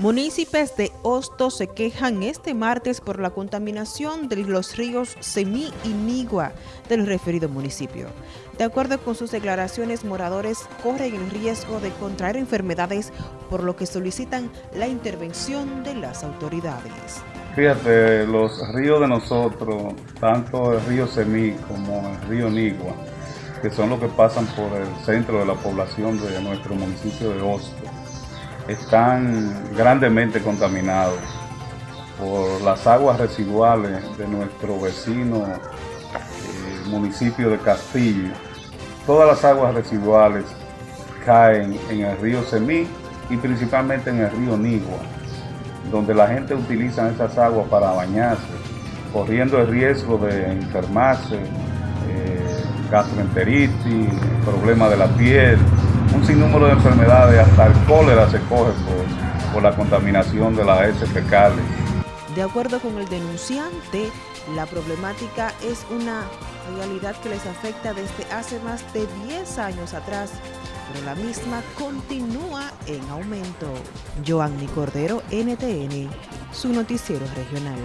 Municipios de Hosto se quejan este martes por la contaminación de los ríos Semí y Nigua del referido municipio. De acuerdo con sus declaraciones, moradores corren el riesgo de contraer enfermedades, por lo que solicitan la intervención de las autoridades. Fíjate, los ríos de nosotros, tanto el río Semí como el río Nigua, que son los que pasan por el centro de la población de nuestro municipio de Hosto, están grandemente contaminados por las aguas residuales de nuestro vecino eh, municipio de Castillo. Todas las aguas residuales caen en el río Semí y principalmente en el río Nigua, donde la gente utiliza esas aguas para bañarse, corriendo el riesgo de enfermarse, eh, gastroenteritis, problemas de la piel, un sinnúmero de enfermedades, hasta el cólera se coge por, por la contaminación de las heces fecales. De acuerdo con el denunciante, la problemática es una realidad que les afecta desde hace más de 10 años atrás, pero la misma continúa en aumento. Joanny Cordero, NTN, su noticiero regional.